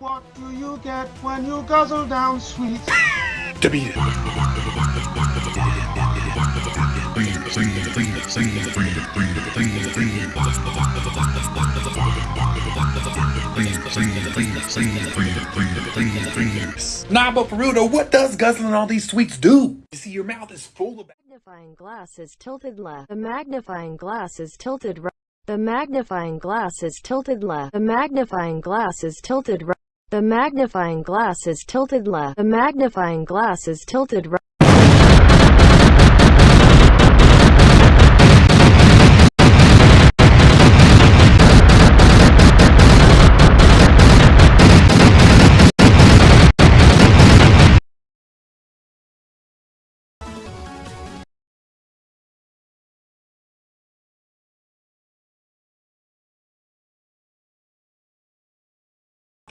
What do you get when you guzzle down sweet? To beat it. Nah, but for real though, what does guzzling all these sweets do? You see, your mouth is full of. magnifying glass is tilted left. The magnifying glass is tilted right. The magnifying glass is tilted left. The magnifying glass is tilted right. The magnifying glass is tilted left. The magnifying glass is tilted right.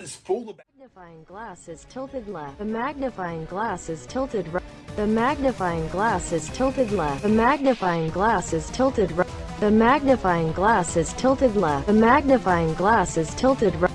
Is full of. magnifying glass is tilted left. The magnifying glass is tilted right. The magnifying glass is tilted left. The magnifying glass is tilted right. The magnifying glass is tilted left. The magnifying glass is tilted right.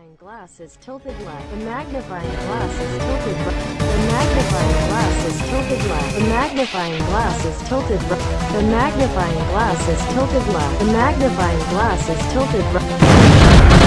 Magnifying glass is tilted left. The magnifying glass is tilted right. The magnifying glass is tilted left. The magnifying glass is tilted right. The magnifying glass is tilted left. The magnifying glass is tilted right.